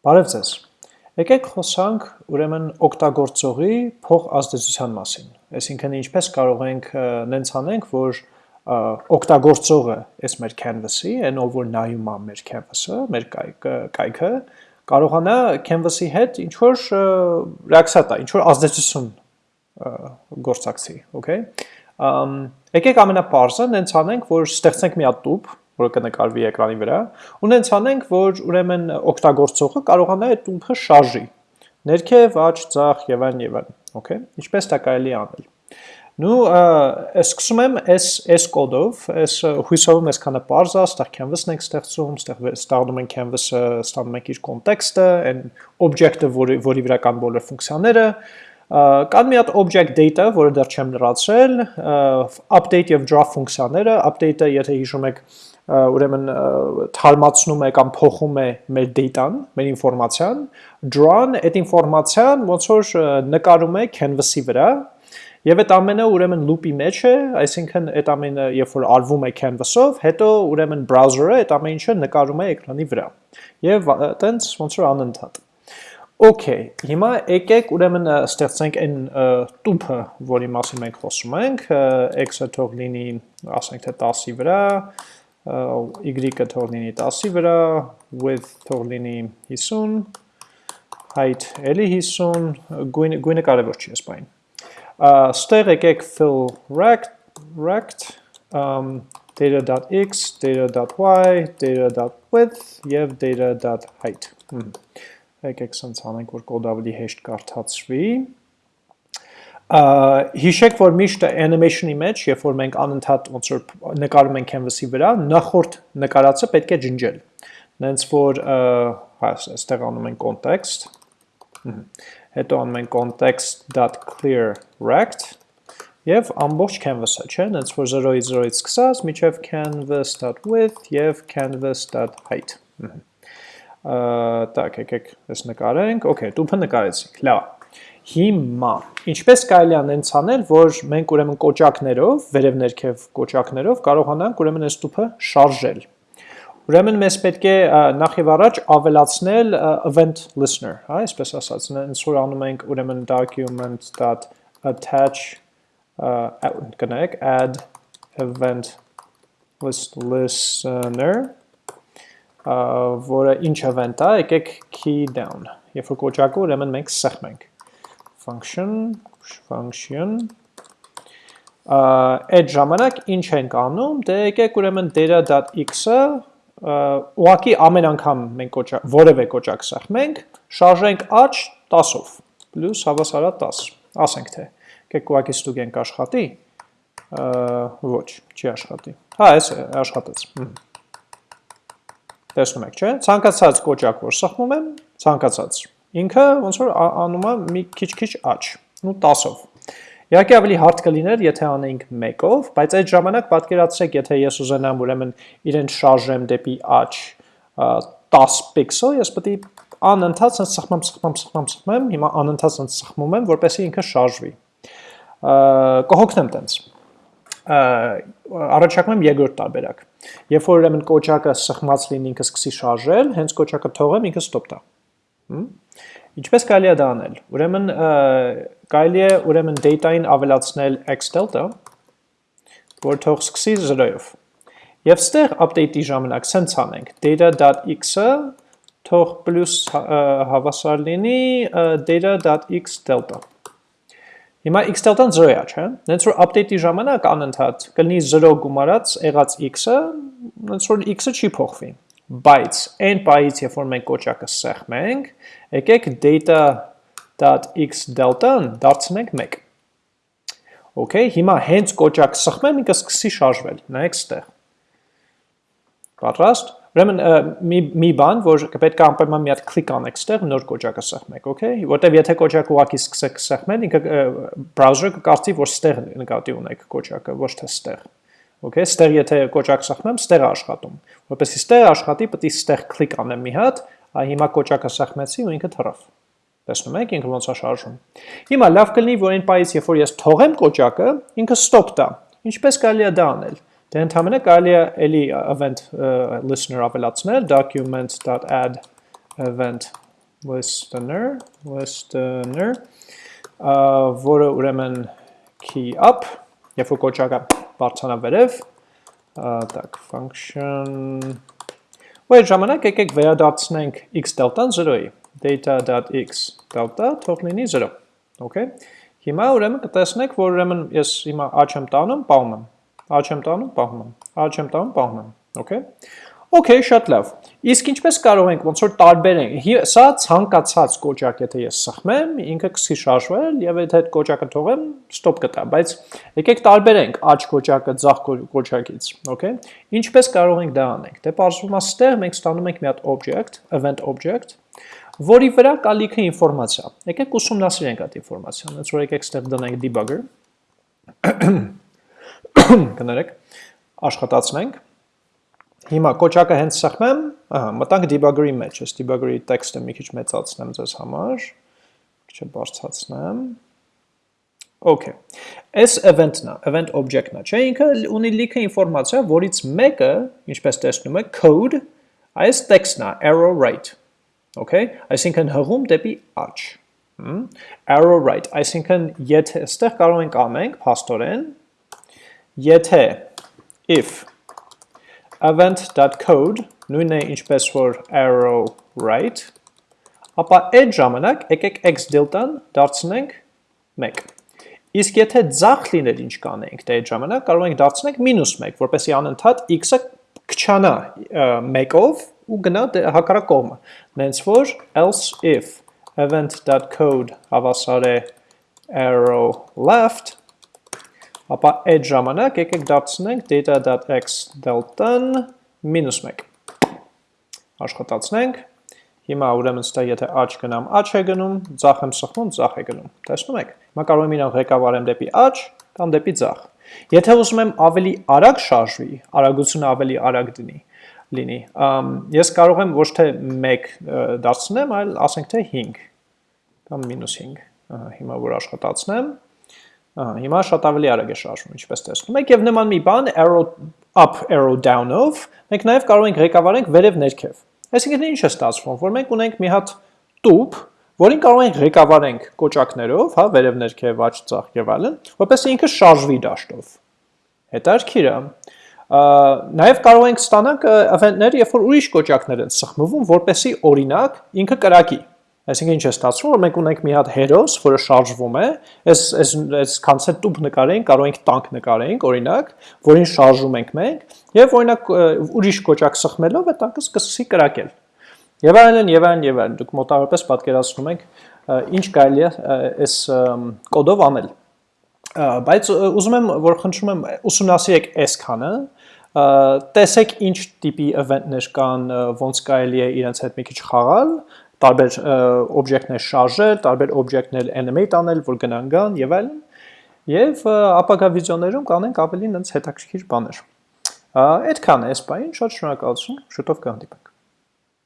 Բարև ձեզ։ Եկեք խոսանք ուրեմն օգտագործողի փող ազդեցության մասին։ Այսինքն ինչպես կարող ենք նենց անենք, որ օգտագործողը այս մեր canvas-ի, այն ով որ նայում է մեր canvas-ը, մեր կայքը, կարողանա canvas-ի հետ ինչ որ ռեակցիա տա, ինչ որ ազդեցություն գործակցի, okay։ Եկեք ամենապարզը նենց անենք, որ ստեղծենք մի հատ տուփ, որը կնկարվի էկրանի վրա, ու նենց անենք, որ ուրեմն օգտագործողը կարողանա այդ տուփը շարժի։ Ներքև, աջ, ձախ եւ այլն եւ այլն, okay։ Ինչպես դա կարելի անել։ Նու սկսում եմ այս այս կոդով, այս հույսով եմ այսքանը parse ստեղ canvas-ն ենք ստեղծում, ստեղ ստանում ենք canvas-ը, ստանում ենք իր կոնտեքստը, այն օբյեկտը, որի որի վրա կան բոլոր ֆունկցիաները, կան մի հատ object data, որը դեռ չեմ լրացրել, update եւ draw ֆունկցիաները, update-ը, եթե հիշում եք, ուրեմն թարմացնում է կամ փոխում է մեր data-ն, մեր ինֆորմացիան, draw-ն այդ ինֆորմացիան ոնց որ նկարում է canvas-ի վրա, Եվ այդ ամենը ուրեմն loop-ի մեջ է, այսինքն այդ ամենը երբ որ արվում է canvas-ով, հետո ուրեմն browser-ը այդ ամեն ինչը նկարում է էկրանի վրա։ Եվ այտենց ոնց որ անընդհատ։ Okay, հիմա եկեք ուրեմն ստեղծենք այն տուփը, որի մասին մենք խոսում ենք, x-ը թող լինի, ասենք թե 10-ի վրա, y-ը թող լինի 10-ի վրա, width թող լինի 50, height էլի 50, գույնը, գույնը կարևոր չի այս բային։ Ստեղ եկեք fill rect, rect um, data.x, data.y, data.width եւ data.height։ Եկեք սենց անենք, որ կոդ ավելի հեշտ կարդացվի հիշեք, որ միշտ animation-ի մեջ, երբ որ մենք անընդհատ ոնց որ նկարում ենք canvas-ի վրա, նախորդ նկարածը պետք է ջնջել։ Նենց որ հայս այստեղ անում ենք context, հետո անում ենք context.clear rect եւ ամբողջ canvas-ը, չէ՞, նենց որ 0-ից 0-ից սկսած միջև canvas.width եւ canvas.height։ Ահա, տակ, եկեք, այս նկարենք, okay, դուփը նկարեցինք, լավ Հիմա, ինչպես կարելի է նենց անել, որ մենք ուրեմն կոճակներով, վերև ներքև կոճակներով կարողանանք ուրեմն այս տուփը շարժել։ Ուրեմն մեզ պետք է նախ եւ առաջ ավելացնել event listener, հա, այսպես ասած, նենց որ անում ենք ուրեմն document.attach կնայեք add event listener որը ինչ event է, եկեք key down։ Երբ որ կոճակը ուրեմն մենք սեղմենք function function. Այդ ժամանակ ինչ ենք անում, դե եկեք ուրեմն data.x-ը ուղակի ամեն անգամ մենք որևէ կոճակ սեղմենք, շարժենք աճ 10-ով, պլյուս հավասարա 10, ասենք թե, եկեք ուղակի ստուգենք աշխատի, ոչ, չի աշխատի, հա, այս աշխատեց, տեսնում եք, չէ, ցանկացած կոճակ, որ սխմում եմ, ցանկացած ինքը ոնց որ անում է մի քիչ-քիչ աճ, ու 10-ով։ Իհարկե ավելի հարթ կլիներ, եթե անեինք 1-ով, բայց այդ ժամանակ պատկերացրեք, եթե ես ուզենամ ուրեմն իրեն շարժեմ դեպի աճ 10 պիքսել, ես պետք է անընդհատ sense սխմեմ, սխմեմ, սխմեմ, սխմեմ, հիմա անընդհատ sense սխմում եմ, որպեսզի ինքը շարժվի։ Կհոգնեմ տենց։ Առաջարկում եմ երկրորդ տարբերակ։ Երբ որ ուրեմն կոճակը սխմած լինի ինքը սկսի շարժել, հենց կոճակը թողեմ ինքը ստոպ տա։ Ինչպես կարելի է դա անել։ Ուրեմն կարելի է ուրեմն data-ին ավելացնել x delta, որ թող սկսի 0-ով։ Եվ ստեղ update-ի ժամանակ սենց անենք data.x-ը թող պլյուս հավասար լինի data.x delta։ Հիմա x delta-ն 0 է, չէ՞։ Նենց որ update-ի ժամանակ անընդհատ կլինի 0 գումարած եղած x-ը, նենց որ x-ը չի փոխվի բայց այն պայից, երբ որ մենք կոճակը սեղմենք, եկեք data.x delta-ն դարձնենք 1։ Okay, հիմա հենց կոճակ սխմեմ, ինքը սկսի շարժվել, նայեք ստեղ։ Պատրաստ։ Ուրեմն մի մի բան, որ պետք է անպայման մի հատ կլիկ անեք ստեղ, նոր կոճակը սեղմեք, okay? Որտեվ եթե կոճակը ուղակի սկսեք սեղմել, ինքը browser-ը կկարծի, որ ստեղ նկատի ունեք կոճակը, ոչ թե ստեղ։ Okay, ստեղ եթե կոճակ սախմեմ, ստեղ աշխատում։ Որպեսզի ստեղ աշխատի, պետք է ստեղ կլիկ անեմ մի հատ, այ հիմա կոճակը սախմեցի ու ինքը թռավ։ Տեսնում եք, ինքը ոնց է շարժում։ Հիմա լավ կլինի, որ այն պայից, երբ որ ես թողեմ կոճակը, ինքը stop տա։ Ինչպես կարելի է դա անել։ Դե ընդհանրապես կարելի է էլի event listener ավելացնել document.add event listener, listener, որը ուրեմն key up, երբ որ կոճակը բարձանավերև, տակ, function, ու այդ ժամանակ եկեք վերադարձնենք x delta-ն 0-ի, data.x delta թող լինի 0, okay, հիմա ուրեմն կտեսնեք, որ ուրեմն ես հիմա աչ եմ տանում, պահում եմ, աչ եմ տանում, պահում եմ, աչ եմ տանում, պահում եմ, okay, Okay, շատ լավ։ Իսկ ինչպես կարող ենք ոնց որ տարբերենք։ Սա ցանկացած կոճակ, եթե ես սխմեմ, ինքը կսկի շարժվել եւ եթե այդ կոճակը թողեմ, ստոպ կտա, բայց եկեք տարբերենք աճ կոճակը ձախ կոճակից, okay։ Ինչպես կարող ենք դա անենք։ Դե բարձրում է ստեղ մենք ստանում ենք մի հատ object, event object, որի վրա կա լիքը ինֆորմացիա։ Եկեք ուսումնասիրենք այդ ինֆորմացիան։ Ոնց որ եկեք ստեղ դնենք debugger։ Կներեք, աշխատացնենք Հիմա կոճակը հենց սխմեմ, ահա, մտանք debugger-ի մեջ, ես debugger-ի տեքստը մի քիչ մեծացնեմ ձեզ համար, քիչ բարձրացնեմ։ Okay։ Այս event-ն է, event object-ն է, չէ՞, ինքը ունի լիքը ինֆորմացիա, որից մեկը, ինչպես տեսնում եք, code, այս տեքստն է, arrow right։ Okay, այսինքն հղում դեպի աճ։ Arrow right, այսինքն եթե այստեղ կարող ենք անենք, փաստորեն, եթե if event.code նույնն է ինչպես որ arrow right, ապա այդ ժամանակ եկեք x delta-ն դարձնենք 1։ Իսկ եթե ձախ լիներ ինչ կանենք, դե այդ ժամանակ կարող ենք դարձնենք մինուս 1, որպեսզի անընդհատ x-ը քչանա 1-ով ու գնա դե հակառակ կողմը։ Նենց որ else if event.code հավասար է arrow left ապա այդ ժամանակ եկեք դարձնենք data.x delta-ն մինուս 1։ Աշխատացնենք։ Հիմա ուրեմն ստա եթե աչ գնամ, աչ է գնում, ձախ եմ սխմում, ձախ է գնում։ Տեսնում եք։ Հիմա կարող եմ իրան ղեկավարեմ դեպի աչ կամ դեպի ձախ։ Եթե ուզում եմ ավելի արագ շարժվի, արագությունը ավելի արագ դնի, լինի, ես կարող եմ ոչ թե 1 դարձնեմ, այլ ասենք թե 5 կամ մինուս 5։ Հիմա որ աշխատացնեմ, Հիմա շատ ավելի արագ է շարժվում, ինչպես տեսնում եք, եւ նման մի բան arrow up, arrow down-ով մենք նաեւ կարող ենք ղեկավարենք վերև ներքև։ Այսինքն ինչ է ստացվում, որ մենք ունենք մի հատ տուփ, որին կարող ենք ղեկավարենք կոճակներով, հա, վերև ներքև, աջ ծախ եւ այլն, որպեսզի ինքը շարժվի դաշտով։ Հետարքիր է։ Նաև կարող ենք ստանանք event-ներ, երբ որ ուրիշ կոճակներ են սխմվում, որպեսզի օրինակ ինքը կրակի։ Այսինքն ինչ է ստացվում, որ մենք ունենք մի հատ հերոս, որը շարժվում է, այս այս այս կոնցեպտ տուփ նկարենք, կարող ենք տանկ նկարենք, օրինակ, որին շարժում ենք մենք, եւ օրինակ ուրիշ կոճակ սխմելով այդ տանկը սկսի կրակել։ Եվ այլն, եւ այլն, եւ այլն։ Դուք մոտավորապես պատկերացնում եք ինչ կարելի է այս կոդով անել։ Բայց ուզում եմ, որ խնդրում եմ ուսումնասիրեք այս քանը, տեսեք ինչ տիպի event-ներ կան, ոնց կարելի է իրենց հետ մի քիչ խաղալ, տարբեր օբյեկտներ շարժել, տարբեր օբյեկտներ animate անել, որ գնան գան եւ այլն։ Եվ ապագա վիդեոներում կանենք ավելի նենց հետաքրքիր բաներ։ Այդքան է այս բային, շատ շնորհակալություն, շուտով կհանդիպենք։